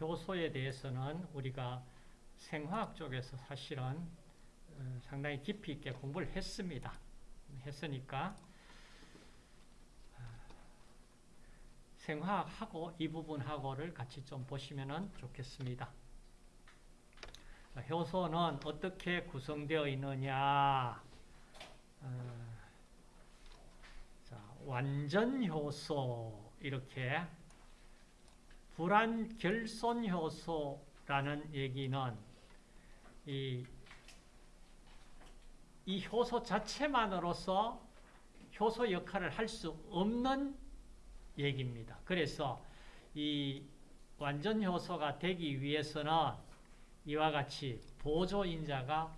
효소에 대해서는 우리가 생화학 쪽에서 사실은 어, 상당히 깊이 있게 공부를 했습니다. 했으니까 어, 생화학하고 이 부분하고를 같이 좀 보시면 좋겠습니다. 효소는 어떻게 구성되어 있느냐 어, 자, 완전 효소 이렇게 불안 결손 효소라는 얘기는 이, 이 효소 자체만으로서 효소 역할을 할 수 없는 얘기입니다. 그래서 이 완전 효소가 되기 위해서는 이와 같이 보조인자가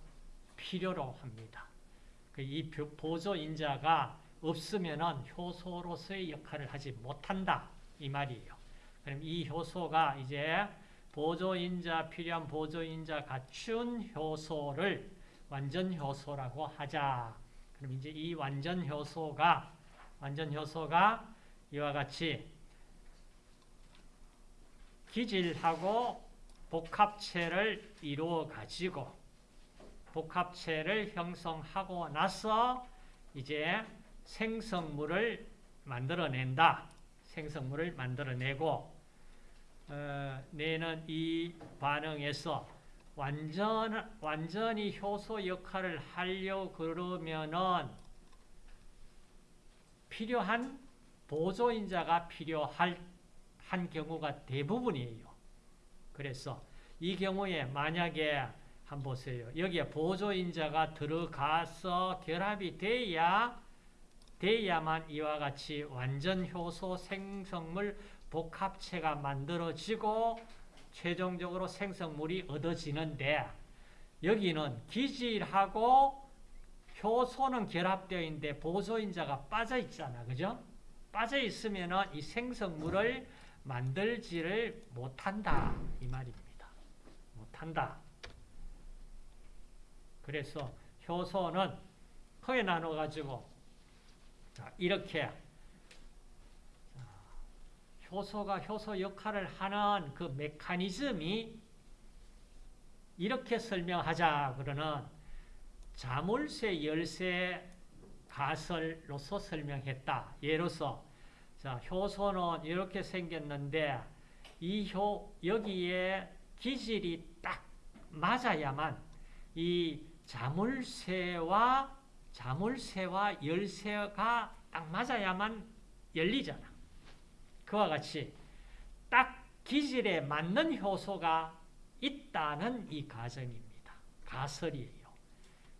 필요로 합니다. 그이 보조인자가 없으면 효소로서의 역할을 하지 못한다. 이 말이에요. 그럼 이 효소가 이제 보조인자, 필요한 보조인자 갖춘 효소를 완전 효소라고 하자. 그럼 이제 이 완전 효소가, 완전 효소가 이와 같이 기질하고 복합체를 이루어 가지고 복합체를 형성하고 나서 이제 생성물을 만들어낸다. 생성물을 만들어내고 어, 내는 이 반응에서 완전, 완전히 효소 역할을 하려 그러면은 필요한 보조인자가 필요할 한 경우가 대부분이에요. 그래서 이 경우에 만약에 한번 보세요. 여기에 보조인자가 들어가서 결합이 돼야 돼야만 이와 같이 완전 효소 생성물 복합체가 만들어지고 최종적으로 생성물이 얻어지는데 여기는 기질하고 효소는 결합되어 있는데 보조인자가 빠져 있잖아. 그죠? 빠져 있으면 이 생성물을 만들지를 못한다. 이 말입니다. 못한다. 그래서 효소는 크게 나눠가지고 이렇게 효소가 효소 역할을 하는 그 메커니즘이 이렇게 설명하자 그러는 자물쇠 열쇠 가설로서 설명했다. 예로서 자, 효소는 이렇게 생겼는데 이 효, 여기에 기질이 딱 맞아야만 이 자물쇠와 자물쇠와 열쇠가 딱 맞아야만 열리잖아. 그와 같이 딱 기질에 맞는 효소가 있다는 이 가정입니다. 가설이에요.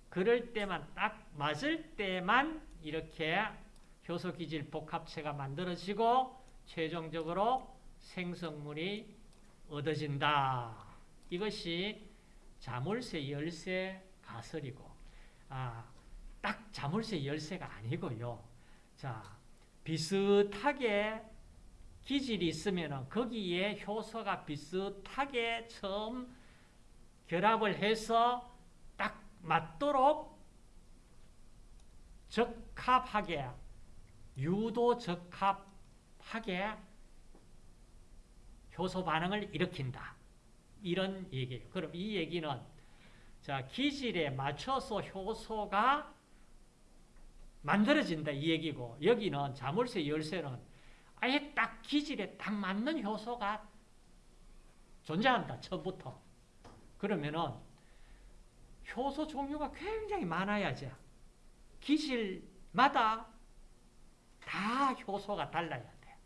그럴 때만 딱 맞을 때만 이렇게 효소 기질 복합체가 만들어지고 최종적으로 생성물이 얻어진다. 이것이 자물쇠 열쇠 가설이고 아, 딱 자물쇠 열쇠가 아니고요. 자, 비슷하게 기질이 있으면 거기에 효소가 비슷하게 처음 결합을 해서 딱 맞도록 적합하게 유도 적합하게 효소 반응을 일으킨다. 이런 얘기예요. 그럼 이 얘기는 자 기질에 맞춰서 효소가 만들어진다 이 얘기고 여기는 자물쇠 열쇠는 아예 딱 기질에 딱 맞는 효소가 존재한다 처음부터 그러면은 효소 종류가 굉장히 많아야지 기질마다 다 효소가 달라야 돼.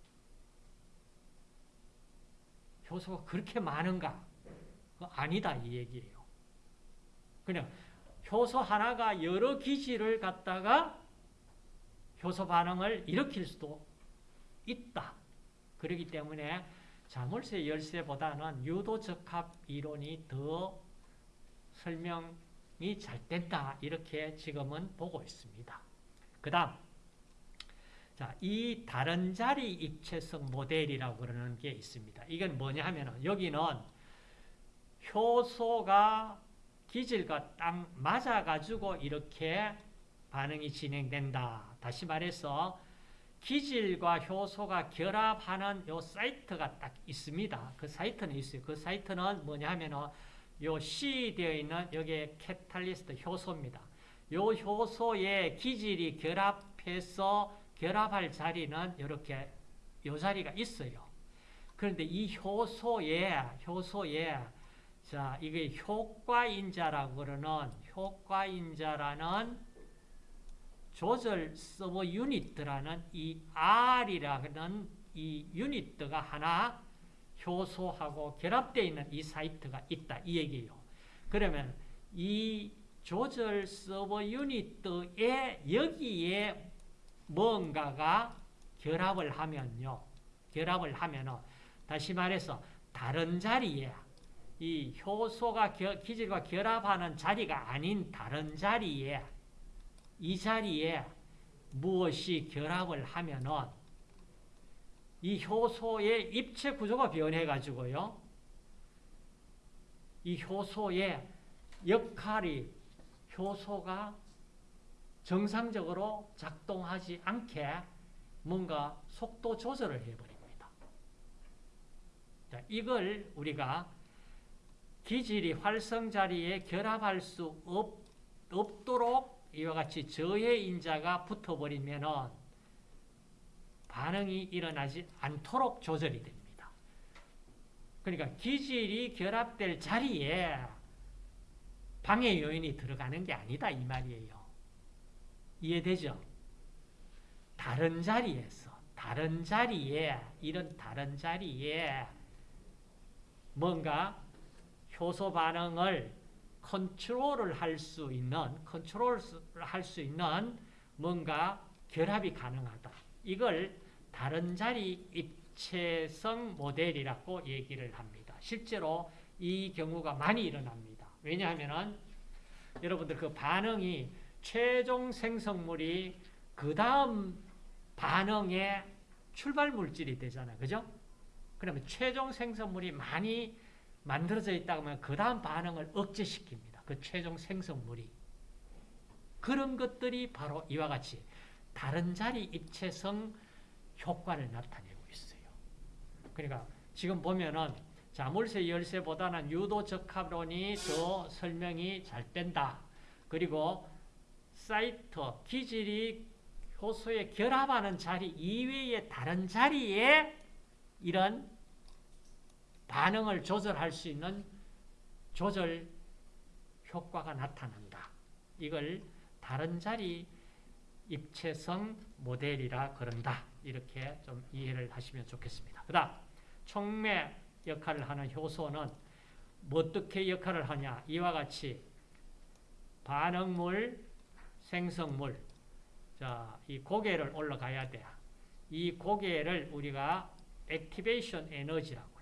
효소가 그렇게 많은가? 아니다 이 얘기예요. 그냥 효소 하나가 여러 기질을 갖다가 효소 반응을 일으킬 수도 있다. 그렇기 때문에 자물쇠 열쇠보다는 유도적합 이론이 더 설명이 잘 된다. 이렇게 지금은 보고 있습니다. 그 다음 자, 이 다른 자리 입체성 모델이라고 그러는 게 있습니다. 이건 뭐냐 하면 여기는 효소가 기질과 딱 맞아가지고 이렇게 반응이 진행된다. 다시 말해서 기질과 효소가 결합하는 요 사이트가 딱 있습니다. 그 사이트는 있어요. 그 사이트는 뭐냐 하면은 요 C 되어 있는 여기에 캐탈리스트 효소입니다. 요 효소의 기질이 결합해서 결합할 자리는 이렇게 요 자리가 있어요. 그런데 이 효소에 효소에 자 이게 효과인자라고 그러는 효과인자라는 조절 서버 유닛라는 이 R이라는 이 유닛가 하나 효소하고 결합되어 있는 이 사이트가 있다 이 얘기예요. 그러면 이 조절 서버 유닛에 여기에 뭔가가 결합을 하면요. 결합을 하면은 다시 말해서 다른 자리에 이 효소가 겨, 기질과 결합하는 자리가 아닌 다른 자리에 이 자리에 무엇이 결합을 하면은 이 효소의 입체 구조가 변해 가지고요. 이 효소의 역할이 효소가 정상적으로 작동하지 않게 뭔가 속도 조절을 해버립니다. 자, 이걸 우리가 기질이 활성 자리에 결합할 수 없, 없도록 이와 같이 저해 인자가 붙어버리면 반응이 일어나지 않도록 조절이 됩니다. 그러니까 기질이 결합될 자리에 방해 요인이 들어가는 게 아니다 이 말이에요. 이해되죠? 다른 자리에서 다른 자리에 이런 다른 자리에 뭔가 효소 반응을 컨트롤을 할 수 있는 컨트롤을 할 수 있는 뭔가 결합이 가능하다. 이걸 다른 자리 입체성 모델이라고 얘기를 합니다. 실제로 이 경우가 많이 일어납니다. 왜냐하면 여러분들 그 반응이 최종 생성물이 그 다음 반응의 출발 물질이 되잖아요. 그죠? 그러면 최종 생성물이 많이 만들어져 있다 하면 그 다음 반응을 억제시킵니다. 그 최종 생성물이. 그런 것들이 바로 이와 같이 다른 자리 입체성 효과를 나타내고 있어요. 그러니까 지금 보면은 자물쇠 열쇠보다는 유도 적합론이 더 설명이 잘 된다. 그리고 사이트, 기질이 효소에 결합하는 자리 이외의 다른 자리에 이런 반응을 조절할 수 있는 조절 효과가 나타난다. 이걸 다른 자리 입체성 모델이라 그런다. 이렇게 좀 이해를 하시면 좋겠습니다. 그 다음 촉매 역할을 하는 효소는 어떻게 역할을 하냐 이와 같이 반응물, 생성물 자, 이 고개를 올라가야 돼. 이 고개를 우리가 activation 에너지라고.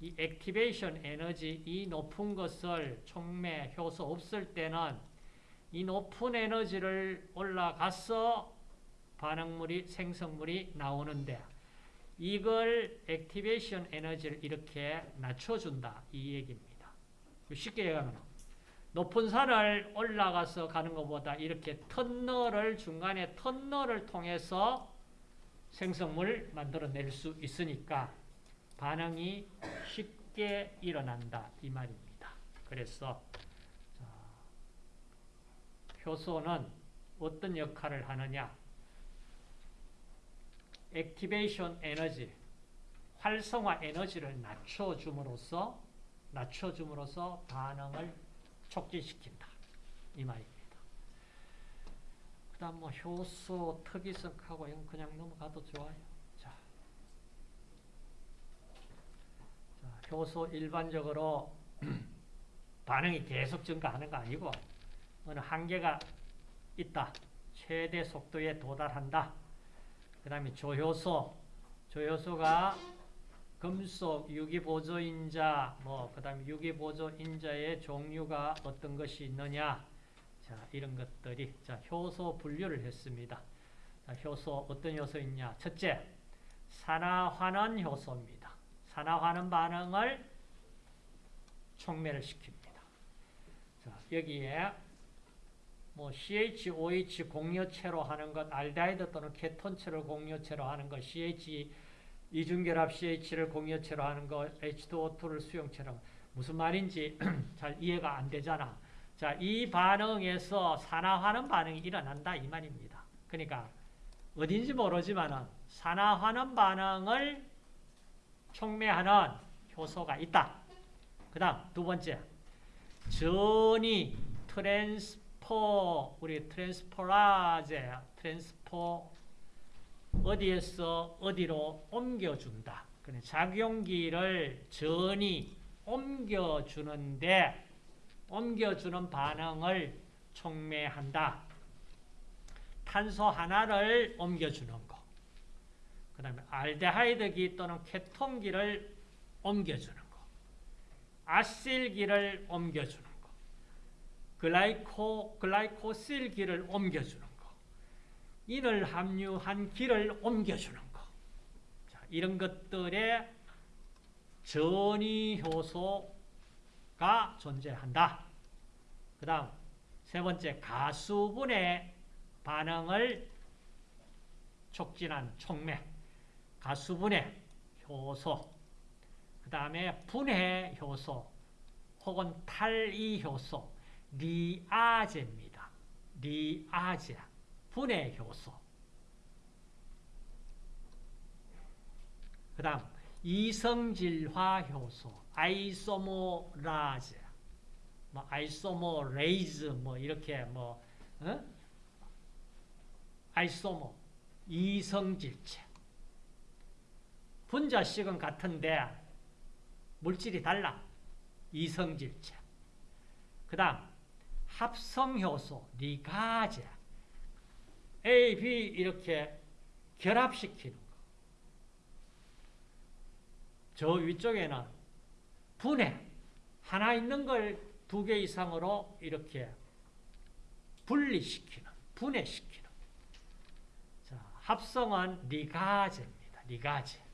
이 activation 에너지, 이 높은 것을 촉매, 효소 없을 때는 이 높은 에너지를 올라가서 반응물이, 생성물이 나오는데 이걸 activation 에너지를 이렇게 낮춰준다. 이 얘기입니다. 쉽게 얘기하면 높은 산을 올라가서 가는 것보다 이렇게 터널을 중간에 터널을 통해서 생성물 만들어낼 수 있으니까 반응이 쉽게 일어난다 이 말입니다. 그래서 효소는 어떤 역할을 하느냐 액티베이션 에너지 활성화 에너지를 낮춰줌으로써 낮춰줌으로써 반응을 촉진시킨다. 이 말입니다. 그 다음 뭐 효소 특이성하고 그냥 넘어가도 좋아요. 자. 자, 효소 일반적으로 반응이 계속 증가하는 거 아니고 어느 한계가 있다. 최대 속도에 도달한다. 그 다음에 조효소. 조효소가 금속, 유기보조인자, 뭐, 그 다음에 유기보조인자의 종류가 어떤 것이 있느냐. 자, 이런 것들이, 자, 효소 분류를 했습니다. 자, 효소, 어떤 효소 있냐. 첫째, 산화환원 효소입니다. 산화환원 반응을 촉매를 시킵니다. 자, 여기에 뭐 CHOH 공여체로 하는 것, 알데하이드 또는 케톤체를 공여체로 하는 것, CH 이중결합 CH를 공여체로 하는 것, H2O2를 수용체로 무슨 말인지 잘 이해가 안 되잖아. 자, 이 반응에서 산화하는 반응이 일어난다 이 말입니다. 그러니까 어딘지 모르지만은 산화하는 반응을 촉매하는 효소가 있다. 그 다음 두 번째 전이 트랜스포 우리 트랜스포라제 트랜스포 어디에서 어디로 옮겨준다. 작용기를 전이 옮겨주는데 옮겨주는 반응을 촉매한다. 탄소 하나를 옮겨주는 거. 그 다음에 알데하이드기 또는 케톤기를 옮겨주는 거. 아실기를 옮겨주는 거. 글라이코, 글라이코실기를 옮겨주는 거. 인을 함유한 기를 옮겨주는 거. 자, 이런 것들의 전이 효소가 존재한다. 그 다음 세 번째 가수분해 반응을 촉진한 촉매 가수분해 효소 그 다음에 분해 효소 혹은 탈이 효소 리아제입니다. 리아제 분해 효소 그 다음 이성질화 효소 아이소머라제 뭐 isomerase 뭐 이렇게 뭐 어? isomer 이성질체 분자식은 같은데 물질이 달라 이성질체 그 다음 합성효소 리가제 A, B 이렇게 결합시키는 거. 저 위쪽에는 분해 하나 있는 걸 두 개 이상으로 이렇게 분리시키는 분해시키는 자, 합성은 리가제입니다. 리가제.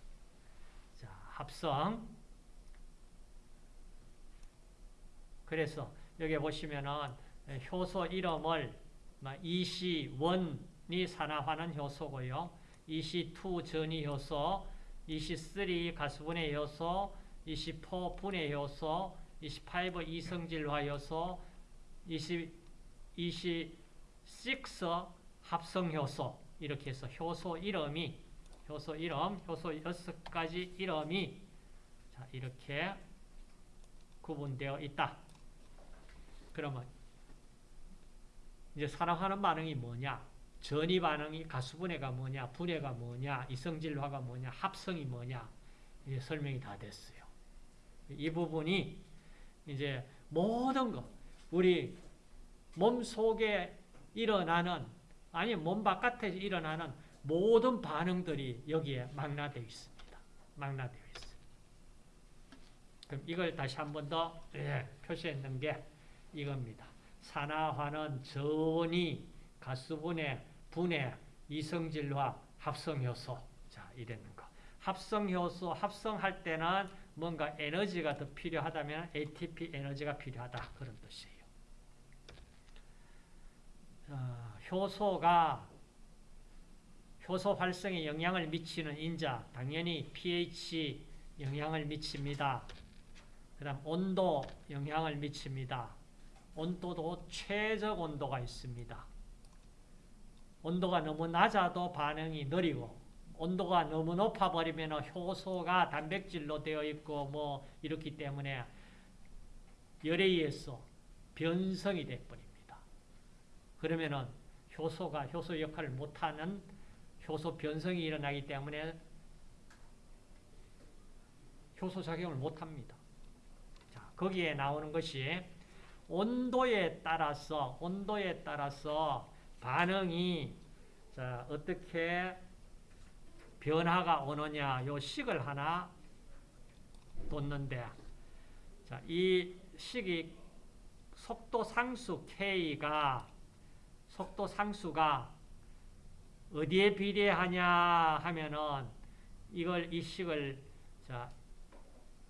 자, 합성. 그래서 여기 보시면은 효소 이름을 EC1이 산화하는 효소고요. EC2 전이 효소, EC3 가수분해 효소, 24 분해 효소, 28 이성질화 효소, 20, 26 합성 효소 이렇게 해서 효소 이름이 효소 이름, 효소 6가지 이름이 자, 이렇게 구분되어 있다. 그러면 이제 산화하는 반응이 뭐냐? 전이 반응이 가수분해가 뭐냐? 분해가 뭐냐? 이성질화가 뭐냐? 합성이 뭐냐? 이제 설명이 다 됐어요. 이 부분이 이제 모든 것, 우리 몸 속에 일어나는, 아니, 몸 바깥에 일어나는 모든 반응들이 여기에 망라되어 있습니다. 망라되어 있어요. 그럼 이걸 다시 한 번 더 예, 표시했는 게 이겁니다. 산화화는 전이, 가수분해, 분해, 이성질화, 합성효소. 자, 이랬는 거. 합성효소, 합성할 때는 뭔가 에너지가 더 필요하다면 ATP 에너지가 필요하다. 그런 뜻이에요. 자, 효소가 효소 활성에 영향을 미치는 인자, 당연히 pH 영향을 미칩니다. 그 다음 온도 영향을 미칩니다. 온도도 최적 온도가 있습니다. 온도가 너무 낮아도 반응이 느리고 온도가 너무 높아버리면 효소가 단백질로 되어 있고 뭐 이렇기 때문에 열에 의해서 변성이 되어버립니다. 그러면은 효소가 효소 역할을 못하는 효소 변성이 일어나기 때문에 효소 작용을 못합니다. 자, 거기에 나오는 것이 온도에 따라서 온도에 따라서 반응이 자, 어떻게 변화가 오느냐 요 식을 하나 뒀는데 자, 이 식이 속도 상수 K가 속도 상수가 어디에 비례하냐 하면은 이걸 이 식을 자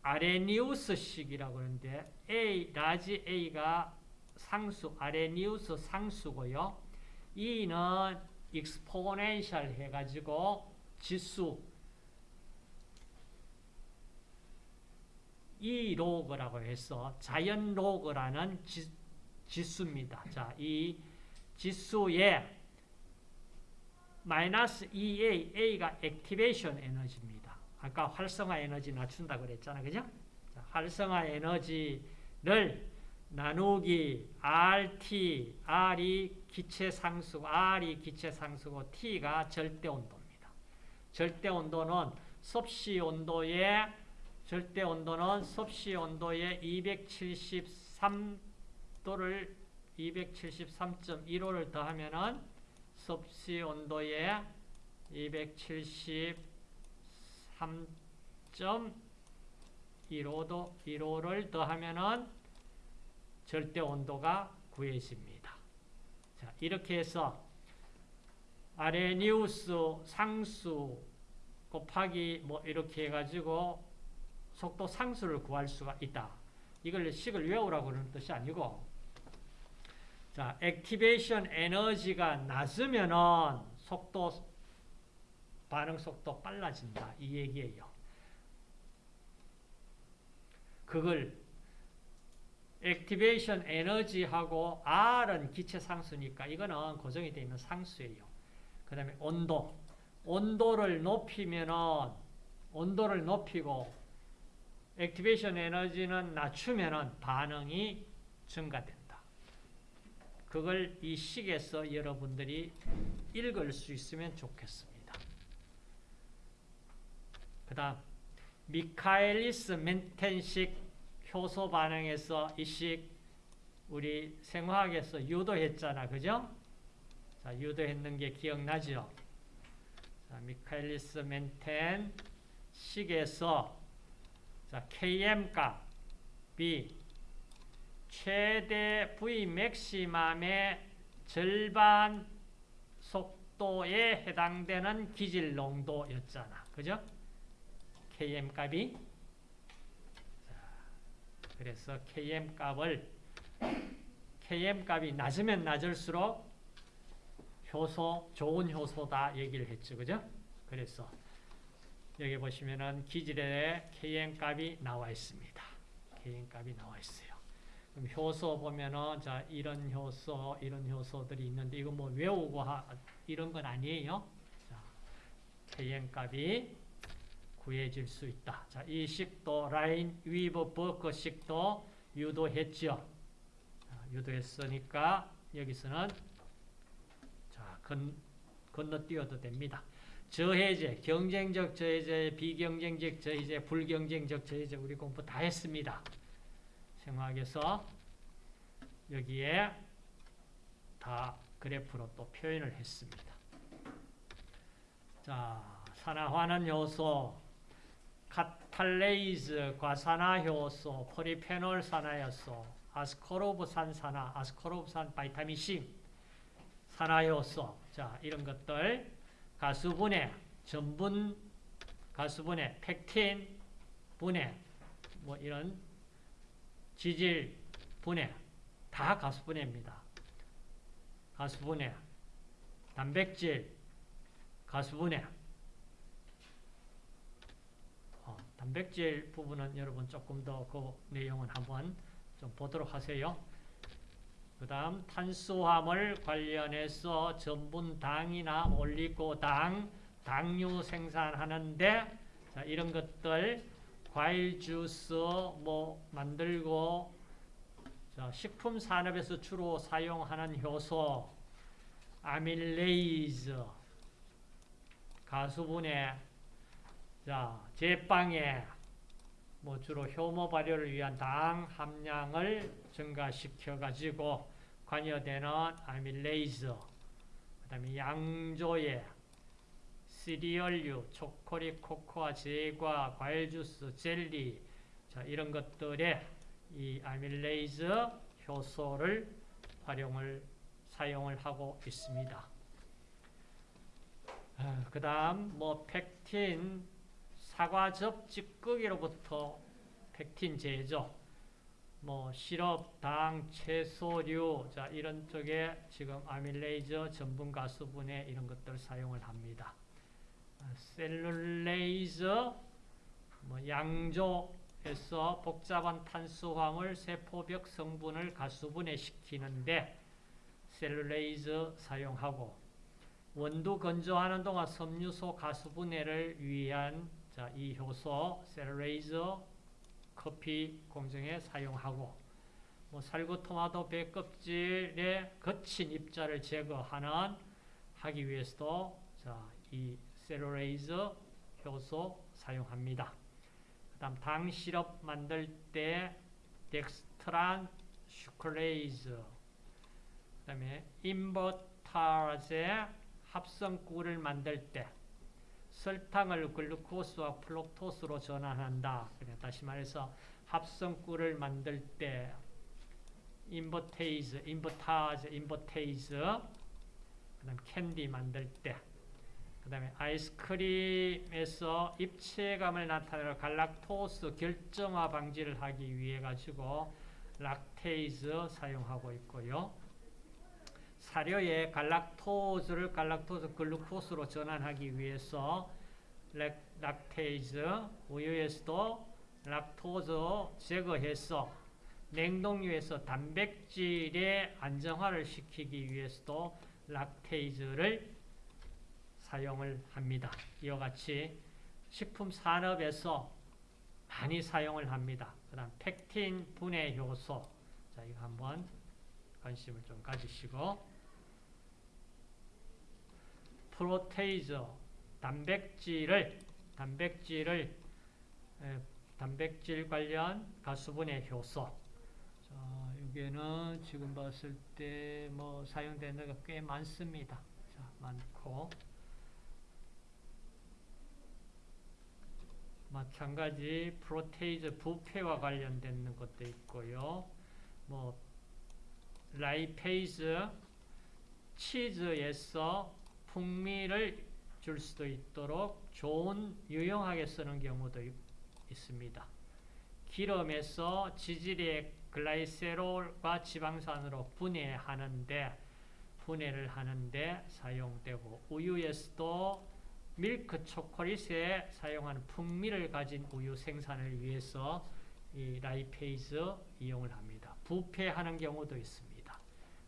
아레니우스 식이라고 하는데 A large A가 상수, 아레니우스 상수고요. E는 exponential 해가지고 지수 E 로그라고 해서 자연 로그라는 지, 지수입니다. 자, 이 지수의 마이너스 EA, A가 activation 에너지입니다. 아까 활성화 에너지 낮춘다 그랬잖아. 그죠? 자, 활성화 에너지를 나누기 RT, R이 기체 상수, R이 기체 상수고 T가 절대 온도입니다. 절대 온도는 섭씨 온도의 절대 온도는 섭씨 온도의 273도를 273.15를 더하면은 섭씨 온도의 273.15도 15를 더하면은 절대 온도가 구해집니다. 자, 이렇게 해서 아레니우스 상수 곱하기 뭐 이렇게 해가지고 속도 상수를 구할 수가 있다. 이걸 식을 외우라고 그러는 뜻이 아니고 자, 액티베이션 에너지가 낮으면은 속도 반응 속도 빨라진다. 이 얘기예요. 그걸 액티베이션 에너지하고 R은 기체 상수니까 이거는 고정이 되어 있는 상수예요. 그 다음에 온도. 온도를 높이면은 온도를 높이고 액티베이션 에너지는 낮추면은 반응이 증가된다. 그걸 이 식에서 여러분들이 읽을 수 있으면 좋겠습니다. 그 다음 미카엘리스 멘텐식 효소 반응에서 이 식 우리 생화학에서 유도했잖아. 그죠? 자, 유도했는 게 기억나죠? 자, 미카엘리스 멘텐 식에서 자, Km 값이 최대 V 맥시멈의 절반 속도에 해당되는 기질 농도였잖아. 그죠? Km 값이 그래서 Km 값을 Km 값이 낮으면 낮을수록 효소 좋은 효소다 얘기를 했죠. 그죠? 그래서 여기 보시면은 기질에 Km 값이 나와 있습니다. Km 값이 나와 있어요. 그럼 효소 보면은 자 이런 효소 이런 효소들이 있는데 이거 뭐 외우고 하, 이런 건 아니에요. 자, Km 값이 구해질 수 있다. 자, 이 식도 라인 위버 버커 식도 유도했죠. 자, 유도했으니까 여기서는 자, 건, 건너뛰어도 됩니다. 저해제, 경쟁적 저해제, 비경쟁적 저해제, 불경쟁적 저해제 우리 공부 다 했습니다. 생화학에서 여기에 다 그래프로 또 표현을 했습니다. 자, 산화하는 효소, catalase, 과산화 효소, 폴리페놀 산화 효소, 아스코르브산 산화, 아스코르브산 vitamin C, 산화 효소, 자 이런 것들 가수분해, 전분 가수분해, 펙틴 분해, 뭐 이런 지질 분해 다 가수분해입니다. 가수분해, 단백질 가수분해 어, 단백질 부분은 여러분 조금 더 그 내용은 한번 좀 보도록 하세요. 그 다음 탄수화물 관련해서 전분당이나 올리고당, 당류 생산하는데 자, 이런 것들 과일 주스 뭐 만들고 자, 식품 산업에서 주로 사용하는 효소 아밀레이즈 가수분해 자, 제빵에 뭐 주로 효모 발효를 위한 당 함량을 증가시켜 가지고 관여되는 amylase 그 다음에 양조에 시리얼류, 초콜릿, 코코아, 제과, 과일 주스, 젤리 자, 이런 것들에 이 amylase 효소를 활용을 사용을 하고 있습니다. 아, 그 다음 뭐 펙틴 사과즙 찌꺼기로부터 펙틴 제조 뭐 시럽, 당, 채소류 자 이런 쪽에 지금 amylase, 전분 가수분해 이런 것들 사용을 합니다. 아, cellulase 뭐 양조에서 복잡한 탄수화물 세포벽 성분을 가수분해 시키는데 cellulase 사용하고 원두 건조하는 동안 섬유소 가수분해를 위한 자, 이 효소 cellulase 커피 공정에 사용하고 뭐 살구토마토 배 껍질의 거친 입자를 제거하는 하기 위해서도 자, 이 cellulase 효소 사용합니다. 그 다음 당 시럽 만들 때 dextran sucrase 그 다음에 인버타제 합성꿀을 만들 때 설탕을 글루코스와 fructose로 전환한다. 다시 말해서 합성꿀을 만들 때 invertase, invertase, invertase 그다음 캔디 만들 때 그 다음에 아이스크림에서 입체감을 나타내는 갈락토스 결정화 방지를 하기 위해 가지고 lactase 사용하고 있고요. 사료에 갈락토스를 갈락토스 글루코스로 전환하기 위해서 lac, lactase 우유에서도 락토스 제거해서 냉동유에서 단백질의 안정화를 시키기 위해서도 lactase를 사용을 합니다. 이와 같이 식품 산업에서 많이 사용을 합니다. 그 다음 펙틴 분해 효소 자 이거 한번 관심을 좀 가지시고 protease 단백질을 단백질을 에, 단백질 관련 가수분해 효소 자, 여기에는 지금 봤을 때 뭐 사용되는 게 꽤 많습니다. 자, 많고 마찬가지 protease 부패와 관련된 것도 있고요. 뭐 lipase 치즈에서 풍미를 줄 수도 있도록 좋은 유용하게 쓰는 경우도 있, 있습니다. 기름에서 지질의 glycerol과 지방산으로 분해하는데 분해를 하는데 사용되고 우유에서도 밀크 초콜릿에 사용하는 풍미를 가진 우유 생산을 위해서 이 lipase 이용을 합니다. 부패하는 경우도 있습니다.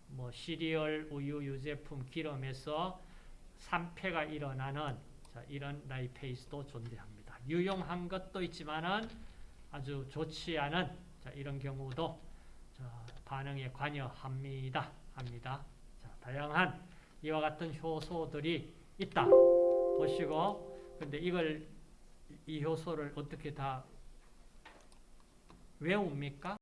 뭐 시리얼, 우유, 유제품, 기름에서 산패가 일어나는 자, 이런 lipase도 존재합니다. 유용한 것도 있지만은 아주 좋지 않은 자, 이런 경우도 자, 반응에 관여합니다. 합니다. 자, 다양한 이와 같은 효소들이 있다. 보시고 근데 이걸 이 효소를 어떻게 다 외웁니까?